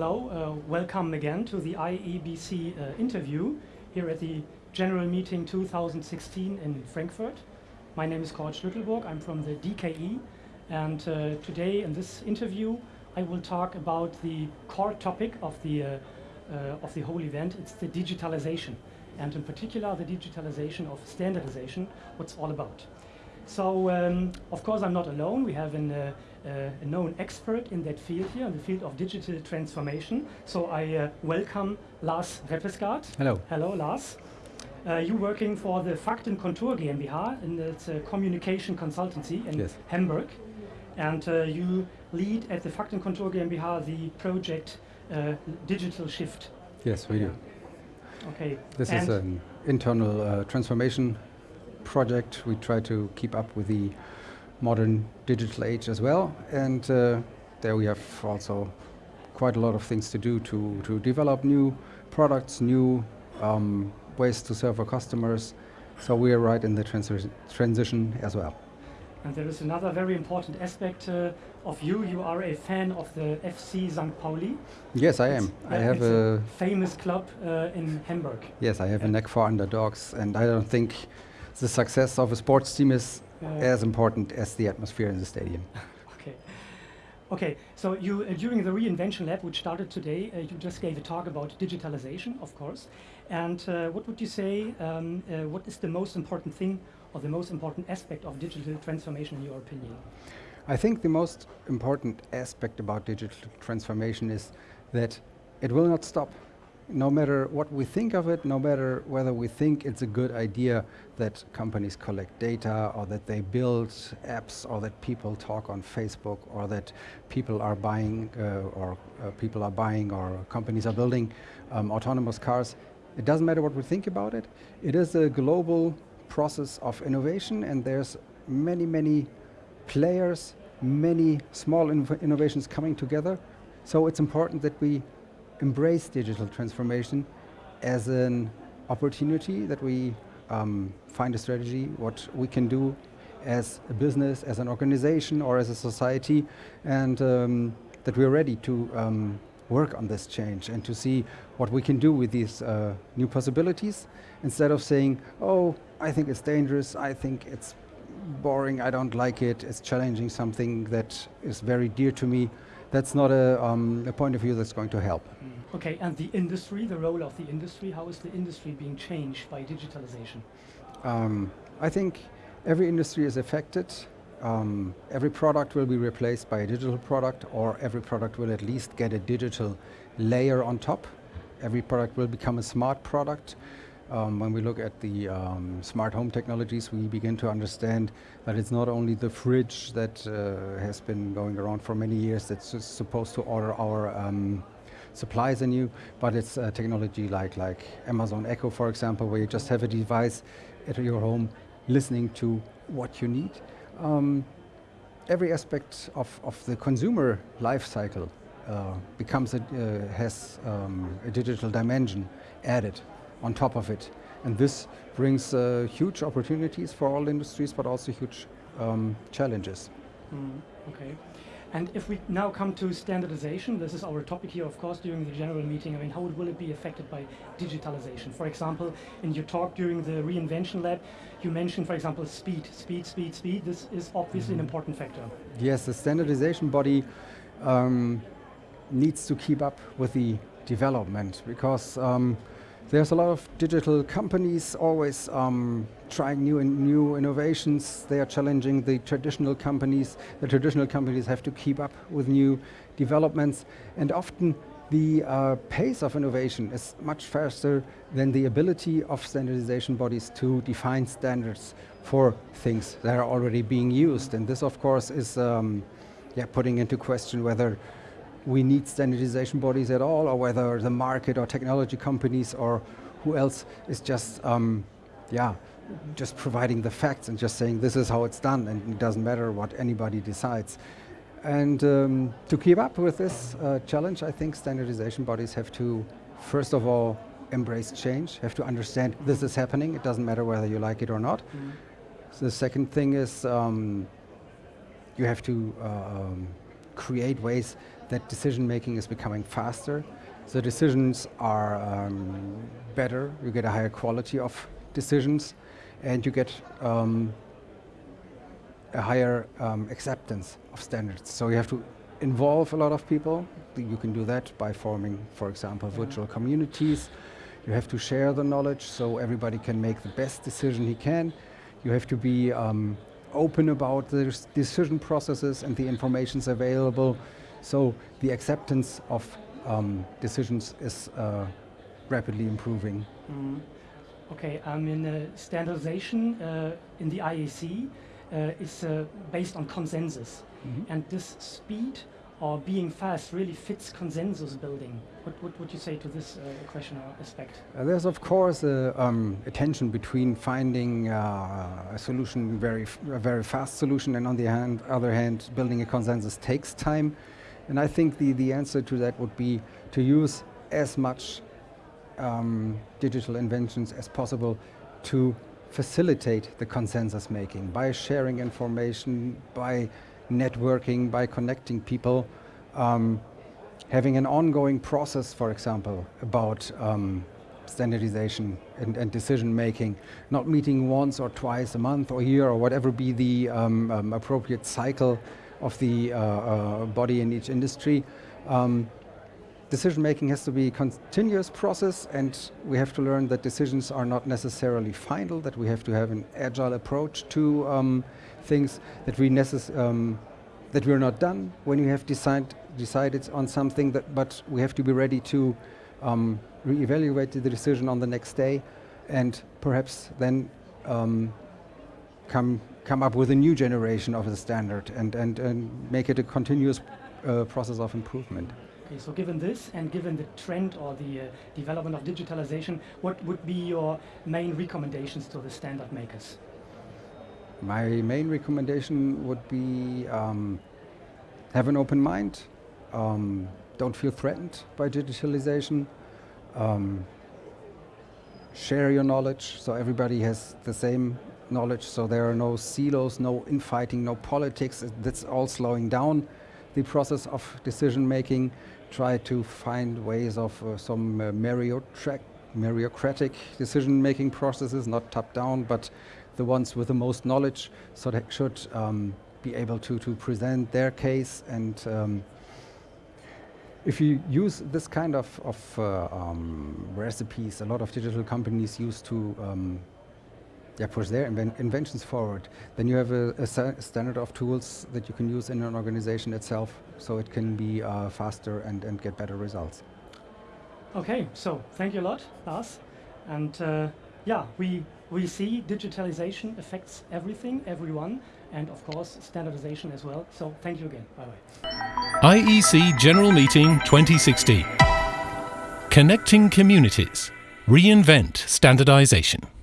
Hello, uh, welcome again to the IEC uh, interview here at the General Meeting 2016 in Frankfurt. My name is Kurt Schlüttelburg, I'm from the DKE, and uh, today in this interview I will talk about the core topic of the, uh, uh, of the whole event, it's the digitalization, and in particular the digitalization of standardization, what's all about. So, um, of course, I'm not alone. We have an, uh, a known expert in that field here, in the field of digital transformation. So I uh, welcome Lars Reppesgaard. Hello. Hello, Lars. Uh, you working for the Fakten Kontur GmbH, and it's a communication consultancy in yes. Hamburg. And uh, you lead at the Fakten Kontur GmbH the project uh, Digital Shift. Yes, we do. Okay. This and is an internal transformation project. We try to keep up with the modern digital age as well. And uh, there we have also quite a lot of things to do to, to develop new products, new um, ways to serve our customers. So we are right in the transi transition as well. And there is another very important aspect uh, of you. You are a fan of the FC St. Pauli. Yes, I It's- am. I have it's a, famous club uh, in Hamburg. yes, I have a Yeah. neck for underdogs, and I don't think the success of a sports team is as important as the atmosphere in the stadium. Okay. Okay, so you, uh, during the Reinvention Lab, which started today, uh, you just gave a talk about digitalization, of course. And uh, what would you say, um, uh, what is the most important thing or the most important aspect of digital transformation in your opinion? I think the most important aspect about digital transformation is that it will not stop. No matter what we think of it, no matter whether we think it's a good idea that companies collect data or that they build apps or that people talk on Facebook or that people are buying uh, or uh, people are buying or companies are building um, autonomous cars, it doesn't matter what we think about it. It is a global process of innovation and there's many, many players, many small innovations coming together. So it's important that we embrace digital transformation as an opportunity that we um, find a strategy, what we can do as a business, as an organization or as a society and um, that we're ready to um, work on this change and to see what we can do with these uh, new possibilities instead of saying, oh, I think it's dangerous, I think it's boring, I don't like it, it's challenging something that is very dear to me. That's not a, um, a point of view that's going to help. Okay, and the industry, the role of the industry, how is the industry being changed by digitalization? Um, I think every industry is affected. Um, every product will be replaced by a digital product or every product will at least get a digital layer on top. Every product will become a smart product. Um, when we look at the um, smart home technologies, we begin to understand that it's not only the fridge that uh, has been going around for many years that's supposed to order our um, supplies anew, but it's uh, technology like, like Amazon Echo, for example, where you just have a device at your home listening to what you need. Um, every aspect of, of the consumer life cycle uh, becomes a, uh, has um, a digital dimension added on top of it. And this brings uh, huge opportunities for all industries, but also huge um, challenges. Mm, okay. And if we now come to standardization, this is our topic here, of course, during the general meeting. I mean, how will it be affected by digitalization? For example, in your talk during the reinvention lab, you mentioned, for example, speed, speed, speed, speed. This is obviously an important factor. Yes, the standardization body um, needs to keep up with the development because um, there's a lot of digital companies always um, trying new and new innovations. They are challenging the traditional companies. The traditional companies have to keep up with new developments and often the uh, pace of innovation is much faster than the ability of standardization bodies to define standards for things that are already being used. And this of course is um, yeah, putting into question whether we need standardization bodies at all or whether the market or technology companies or who else is just um, yeah, just providing the facts and just saying this is how it's done and it doesn't matter what anybody decides. And um, to keep up with this uh, challenge, I think standardization bodies have to, first of all, embrace change, have to understand this is happening, it doesn't matter whether you like it or not. Mm. So the second thing is um, you have to uh, um, create ways that decision making is becoming faster. The decisions are um, better, you get a higher quality of decisions, and you get um, a higher um, acceptance of standards. So you have to involve a lot of people. You can do that by forming, for example, virtual communities. You have to share the knowledge so everybody can make the best decision he can. You have to be um, open about the decision processes and the informations available. So the acceptance of um, decisions is uh, rapidly improving. Mm. Okay, I mean, uh, standardization uh, in the IEC uh, is uh, based on consensus. Mm -hmm. And this speed or being fast really fits consensus building. What, what would you say to this uh, question or aspect? Uh, there's of course a, um, a tension between finding uh, a solution, very a very fast solution, and on the hand, other hand, building a consensus takes time. And I think the, the answer to that would be to use as much um, digital inventions as possible to facilitate the consensus making by sharing information, by networking, by connecting people, um, having an ongoing process, for example, about um, standardization and, and, decision making, not meeting once or twice a month or year or whatever be the um, um appropriate cycle of the uh, uh, body in each industry. Um, decision making has to be a continuous process and we have to learn that decisions are not necessarily final, that we have to have an agile approach to um, things that we um, that we're not done when we have decide, decided on something, that, but we have to be ready to um, re-evaluate the decision on the next day and perhaps then um, come come up with a new generation of the standard and, and, and make it a continuous uh, process of improvement. Okay, so given this and given the trend or the uh, development of digitalization, what would be your main recommendations to the standard makers? My main recommendation would be um, have an open mind, um, don't feel threatened by digitalization, um, share your knowledge. So everybody has the same knowledge. So there are no silos, no infighting, no politics, that's all slowing down the process of decision making. Try to find ways of uh, some uh, meritocratic decision making processes, not top down, but the ones with the most knowledge so they should um, be able to, to present their case and um, if you use this kind of, of uh, um, recipes, a lot of digital companies use to um, yeah, push their inven inventions forward, then you have a, a standard of tools that you can use in an organization itself so it can be uh, faster and, and get better results. Okay, so thank you a lot, Lars. And uh, yeah, we, we see digitalization affects everything, everyone, and of course standardization as well. So thank you again. Bye-bye. IEC General Meeting 2016. Connecting Communities. Reinvent Standardization.